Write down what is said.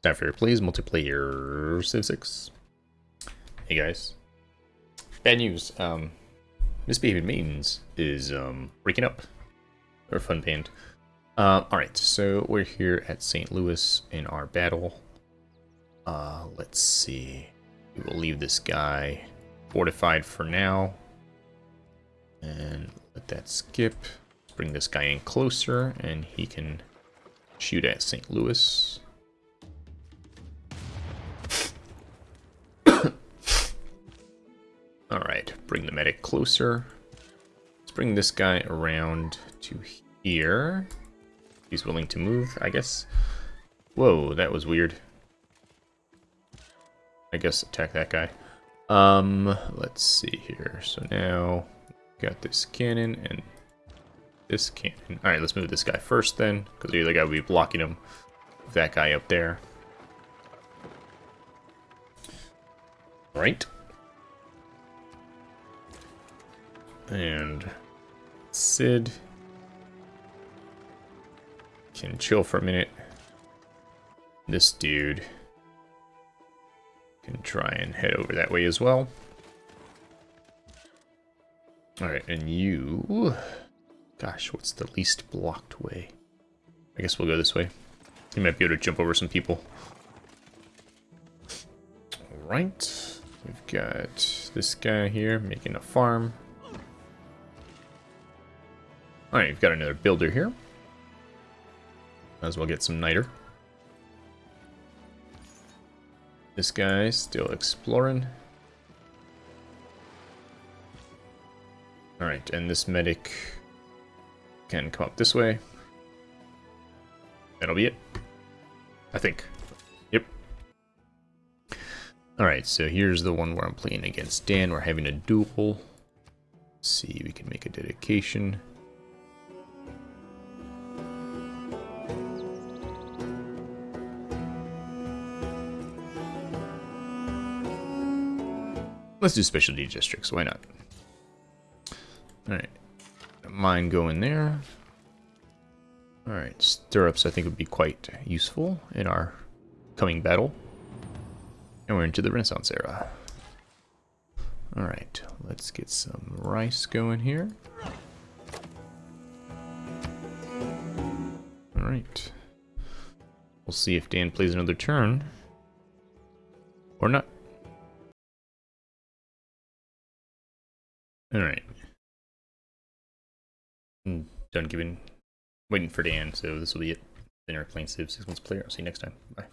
Time for plays multiplayer Civ 6. Hey guys. Bad news. Um, Misbehaving Maidens is um, breaking up. They're fun band. Uh, Alright, so we're here at St. Louis in our battle. Uh, let's see. We will leave this guy fortified for now. And let that skip. Let's bring this guy in closer and he can shoot at St. Louis. Alright, bring the medic closer. Let's bring this guy around to here. He's willing to move, I guess. Whoa, that was weird. I guess attack that guy. Um, let's see here. So now, got this cannon and this cannon. Alright, let's move this guy first then, because the other guy will be blocking him. That guy up there. Right. And Sid can chill for a minute. This dude can try and head over that way as well. Alright, and you... Gosh, what's the least blocked way? I guess we'll go this way. You might be able to jump over some people. Alright. We've got this guy here making a farm. Alright, you've got another builder here. Might as well get some niter. This guy still exploring. Alright, and this medic can come up this way. That'll be it. I think. Yep. Alright, so here's the one where I'm playing against Dan. We're having a duel. Let's see, we can make a dedication. Let's do specialty districts, why not? Alright. Mine go in there. Alright, stirrups I think would be quite useful in our coming battle. And we're into the Renaissance era. Alright, let's get some rice going here. Alright. We'll see if Dan plays another turn. Or not. Alright. Hmm, done giving, waiting for Dan, so this will be it. Dinner playing Civ 6 months player. I'll see you next time. Bye.